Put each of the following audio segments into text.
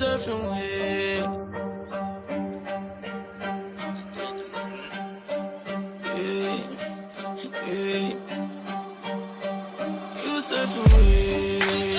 surfing with. Yeah, yeah. You surfing with.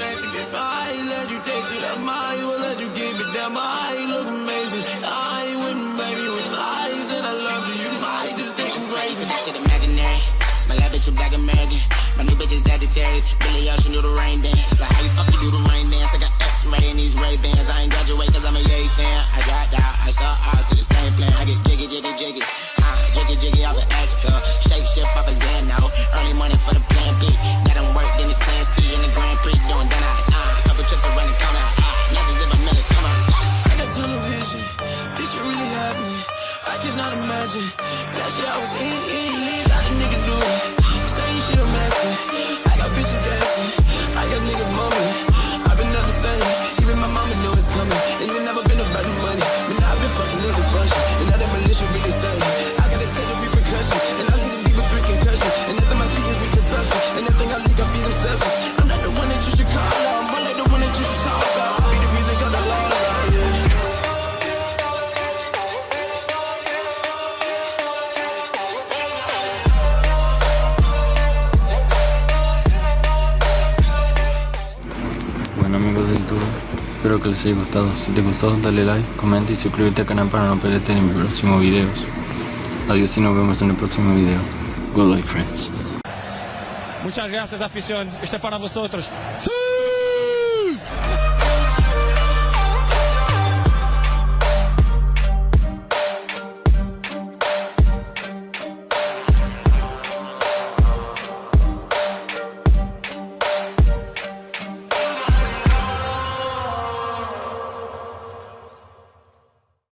Drastic. If I ain't let you taste it, I might well let you keep it down. My eye look amazing. I ain't with me, baby. With eyes that I love you, you might just think I'm crazy. That shit imaginary. My lab bitch, you black American. My new bitch is Sagittarius. Billy Ocean do the rain dance. Like how you fuck you do the rain dance? I got X-ray in these Ray Bans. I ain't graduate cause I'm a Yay fan. I got out, I saw out to the same plan. I get jiggy, jiggy, jiggy. Imagine. That shit I was in, in, in. How the nigga do it? Same shit I'm asking. I got bitches dancing. I got niggas mumbling. I've been up the same. Even my mama know it's coming. And it never been about the money. But now I've been fucking niggas function. And now that militia really say. Espero que les haya gustado. Si te gustó dale like, comenta y suscríbete al canal para no perderte de mis próximos videos. Adiós y nos vemos en el próximo video. Good luck friends. Muchas gracias afición, este es para vosotros. Sí.